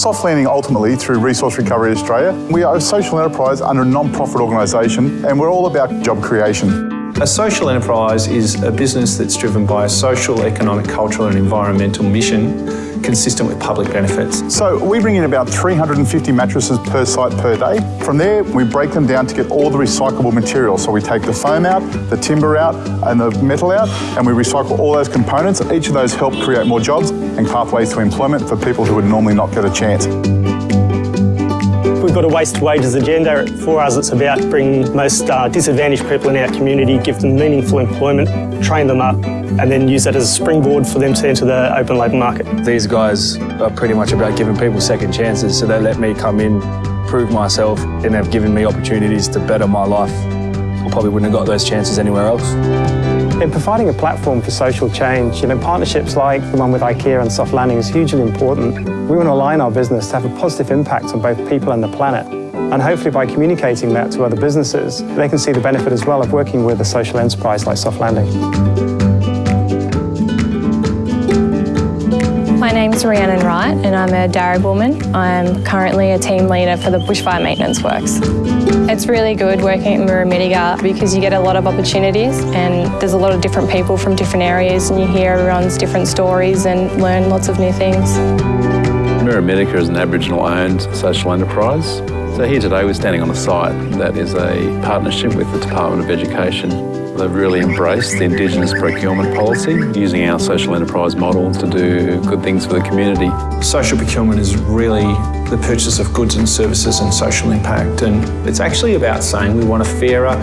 Soft Landing ultimately, through Resource Recovery Australia, we are a social enterprise under a non-profit organisation and we're all about job creation. A social enterprise is a business that's driven by a social, economic, cultural and environmental mission consistent with public benefits. So we bring in about 350 mattresses per site per day. From there, we break them down to get all the recyclable material. So we take the foam out, the timber out and the metal out and we recycle all those components. Each of those help create more jobs and pathways to employment for people who would normally not get a chance. Got a waste wages agenda. For us, it's about bringing most uh, disadvantaged people in our community, give them meaningful employment, train them up, and then use that as a springboard for them to enter the open labour market. These guys are pretty much about giving people second chances, so they let me come in, prove myself, and have given me opportunities to better my life. I probably wouldn't have got those chances anywhere else. In providing a platform for social change, you know, partnerships like the one with IKEA and Soft Landing is hugely important. We want to align our business to have a positive impact on both people and the planet. And hopefully by communicating that to other businesses, they can see the benefit as well of working with a social enterprise like Soft Landing. My name's Rhiannon Wright and I'm a Darragwoman. I'm currently a team leader for the Bushfire Maintenance Works. It's really good working at Murrumbidgee because you get a lot of opportunities and there's a lot of different people from different areas and you hear everyone's different stories and learn lots of new things. Murrumbidgee is an Aboriginal owned social enterprise. So here today we're standing on a site that is a partnership with the Department of Education They've really embraced the Indigenous procurement policy, using our social enterprise model to do good things for the community. Social procurement is really the purchase of goods and services and social impact. And it's actually about saying we want a fairer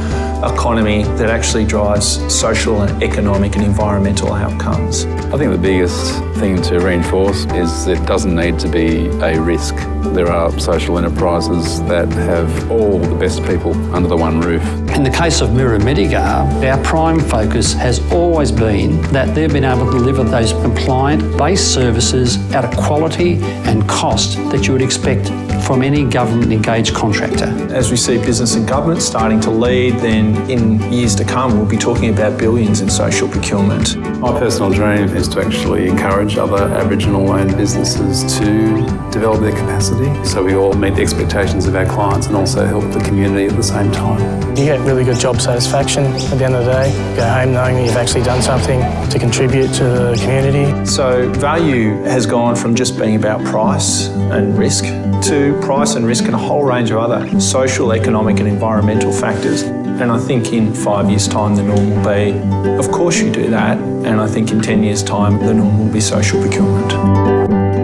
economy that actually drives social and economic and environmental outcomes. I think the biggest thing to reinforce is it doesn't need to be a risk. There are social enterprises that have all the best people under the one roof. In the case of Murrumbidgee, our prime focus has always been that they've been able to deliver those compliant base services at a quality and cost that you would expect expected from any government engaged contractor. As we see business and government starting to lead, then in years to come we'll be talking about billions in social procurement. My personal dream is to actually encourage other Aboriginal owned businesses to develop their capacity so we all meet the expectations of our clients and also help the community at the same time. You get really good job satisfaction at the end of the day. Go home knowing that you've actually done something to contribute to the community. So value has gone from just being about price and risk to price and risk and a whole range of other social, economic and environmental factors. And I think in five years' time the norm will be, of course you do that, and I think in 10 years' time the norm will be social procurement.